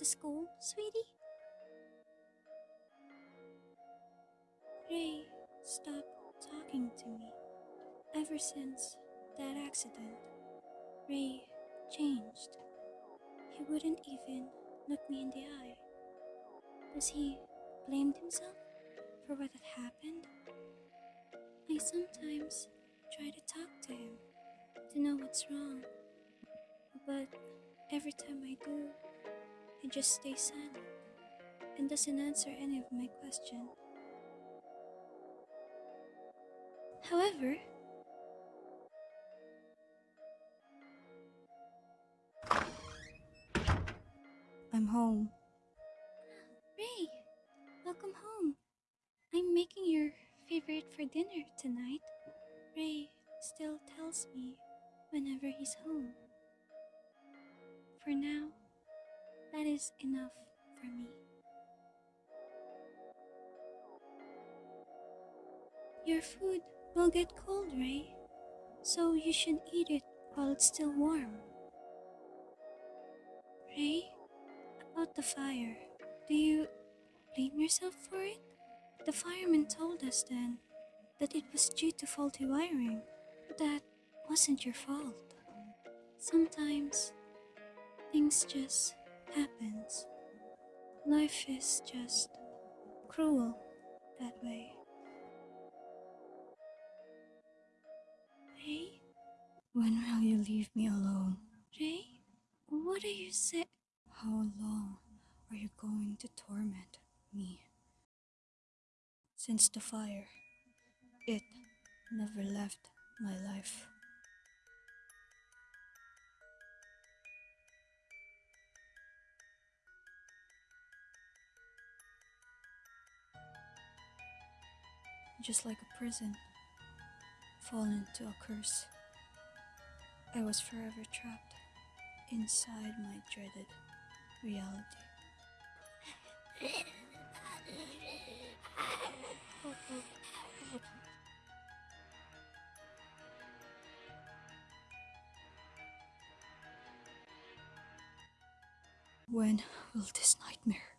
to school, sweetie? Ray stopped talking to me. Ever since that accident, Ray changed. He wouldn't even look me in the eye. Does he blame himself for what had happened? I sometimes try to talk to him to know what's wrong, but every time I do, just stays silent and doesn't answer any of my questions. However, I'm home. Ray, welcome home. I'm making your favorite for dinner tonight. Ray still tells me whenever he's home. For now, that is enough for me. Your food will get cold, Ray, so you should eat it while it's still warm. Ray, about the fire, do you blame yourself for it? The fireman told us then that it was due to faulty wiring. but That wasn't your fault. Sometimes things just happens. Life is just cruel that way. Ray? When will you leave me alone? Ray? What are you say? How long are you going to torment me? Since the fire, it never left my life. Just like a prison, fallen into a curse, I was forever trapped inside my dreaded reality. When will this nightmare